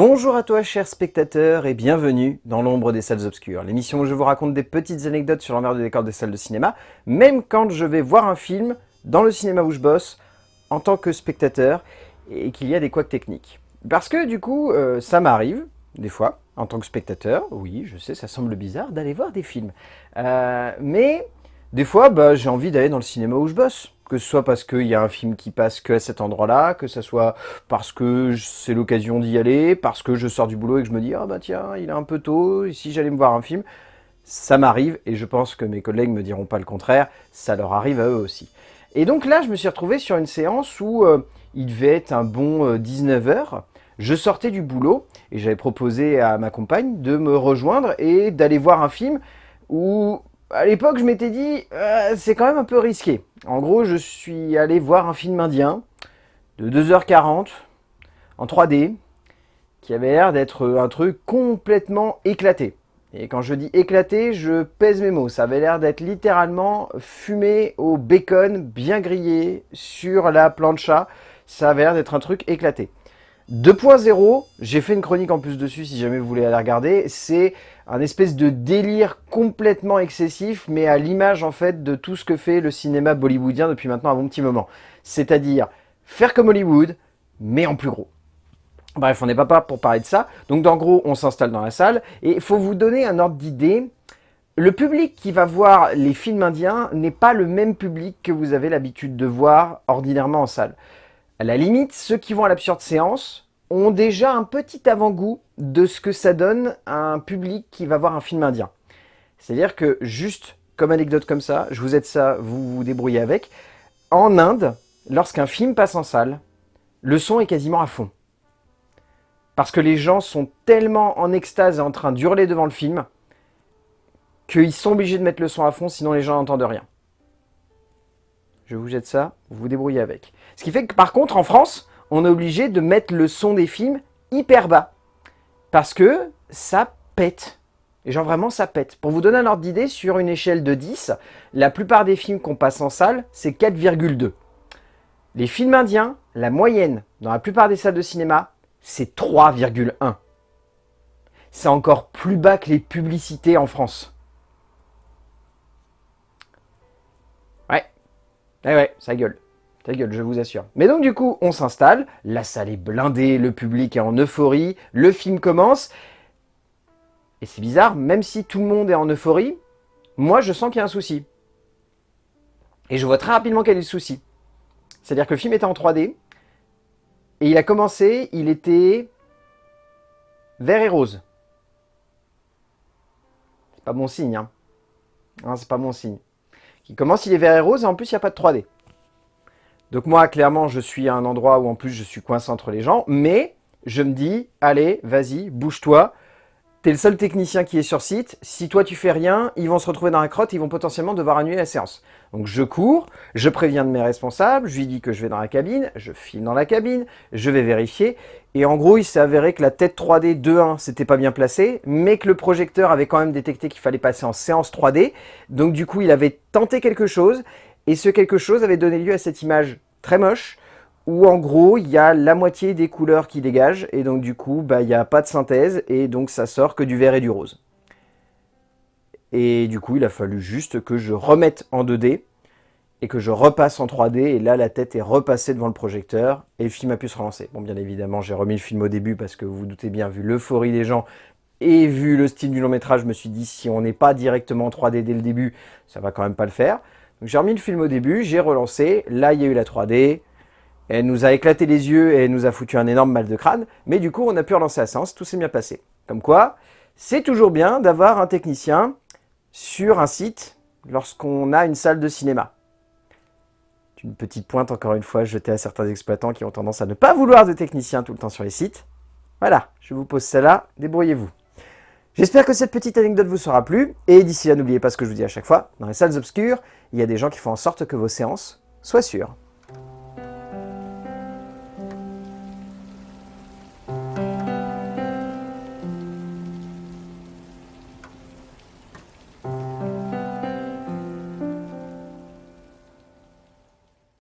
Bonjour à toi chers spectateurs et bienvenue dans l'ombre des salles obscures, l'émission où je vous raconte des petites anecdotes sur l'envers de décor des salles de cinéma, même quand je vais voir un film dans le cinéma où je bosse, en tant que spectateur, et qu'il y a des couacs techniques. Parce que du coup, euh, ça m'arrive, des fois, en tant que spectateur, oui, je sais, ça semble bizarre, d'aller voir des films. Euh, mais, des fois, bah, j'ai envie d'aller dans le cinéma où je bosse que ce soit parce qu'il y a un film qui passe que à cet endroit-là, que ce soit parce que c'est l'occasion d'y aller, parce que je sors du boulot et que je me dis « Ah bah tiens, il est un peu tôt, si j'allais me voir un film ?» Ça m'arrive, et je pense que mes collègues me diront pas le contraire, ça leur arrive à eux aussi. Et donc là, je me suis retrouvé sur une séance où euh, il devait être un bon 19h, euh, je sortais du boulot, et j'avais proposé à ma compagne de me rejoindre et d'aller voir un film où à l'époque, je m'étais dit, euh, c'est quand même un peu risqué. En gros, je suis allé voir un film indien de 2h40 en 3D qui avait l'air d'être un truc complètement éclaté. Et quand je dis éclaté, je pèse mes mots. Ça avait l'air d'être littéralement fumé au bacon, bien grillé, sur la plancha. Ça avait l'air d'être un truc éclaté. 2.0, j'ai fait une chronique en plus dessus si jamais vous voulez aller regarder, c'est un espèce de délire complètement excessif, mais à l'image en fait de tout ce que fait le cinéma bollywoodien depuis maintenant un bon petit moment. C'est-à-dire faire comme Hollywood, mais en plus gros. Bref, on n'est pas là pour parler de ça. Donc en gros, on s'installe dans la salle, et il faut vous donner un ordre d'idée. Le public qui va voir les films indiens n'est pas le même public que vous avez l'habitude de voir ordinairement en salle. À la limite, ceux qui vont à l'absurde séance ont déjà un petit avant-goût de ce que ça donne à un public qui va voir un film indien. C'est-à-dire que, juste comme anecdote comme ça, je vous aide ça, vous vous débrouillez avec, en Inde, lorsqu'un film passe en salle, le son est quasiment à fond. Parce que les gens sont tellement en extase et en train d'hurler devant le film, qu'ils sont obligés de mettre le son à fond, sinon les gens n'entendent rien je vous jette ça, vous vous débrouillez avec. Ce qui fait que par contre, en France, on est obligé de mettre le son des films hyper bas. Parce que ça pète. Et genre vraiment, ça pète. Pour vous donner un ordre d'idée, sur une échelle de 10, la plupart des films qu'on passe en salle, c'est 4,2. Les films indiens, la moyenne, dans la plupart des salles de cinéma, c'est 3,1. C'est encore plus bas que les publicités en France. Eh ouais, ça gueule. Ça gueule, je vous assure. Mais donc du coup, on s'installe, la salle est blindée, le public est en euphorie, le film commence. Et c'est bizarre, même si tout le monde est en euphorie, moi je sens qu'il y a un souci. Et je vois très rapidement quel est le souci. C'est-à-dire que le film était en 3D, et il a commencé, il était vert et rose. C'est pas bon signe, hein. hein c'est pas bon signe qui commence, il est vert et rose, et en plus, il n'y a pas de 3D. Donc moi, clairement, je suis à un endroit où en plus, je suis coincé entre les gens, mais je me dis, allez, vas-y, bouge-toi, t'es le seul technicien qui est sur site, si toi tu fais rien, ils vont se retrouver dans la crotte, ils vont potentiellement devoir annuler la séance. Donc je cours, je préviens de mes responsables, je lui dis que je vais dans la cabine, je filme dans la cabine, je vais vérifier, et en gros il s'est avéré que la tête 3D 2.1 c'était pas bien placé, mais que le projecteur avait quand même détecté qu'il fallait passer en séance 3D, donc du coup il avait tenté quelque chose, et ce quelque chose avait donné lieu à cette image très moche, où en gros, il y a la moitié des couleurs qui dégagent, et donc du coup, bah, il n'y a pas de synthèse, et donc ça sort que du vert et du rose. Et du coup, il a fallu juste que je remette en 2D, et que je repasse en 3D, et là, la tête est repassée devant le projecteur, et le film a pu se relancer. Bon, bien évidemment, j'ai remis le film au début, parce que vous vous doutez bien, vu l'euphorie des gens, et vu le style du long métrage, je me suis dit, si on n'est pas directement en 3D dès le début, ça va quand même pas le faire. Donc j'ai remis le film au début, j'ai relancé, là il y a eu la 3D, elle nous a éclaté les yeux et elle nous a foutu un énorme mal de crâne. Mais du coup, on a pu relancer la séance, tout s'est bien passé. Comme quoi, c'est toujours bien d'avoir un technicien sur un site lorsqu'on a une salle de cinéma. Une petite pointe, encore une fois, jetée à certains exploitants qui ont tendance à ne pas vouloir de technicien tout le temps sur les sites. Voilà, je vous pose celle-là, débrouillez-vous. J'espère que cette petite anecdote vous sera plu, et d'ici là, n'oubliez pas ce que je vous dis à chaque fois, dans les salles obscures, il y a des gens qui font en sorte que vos séances soient sûres.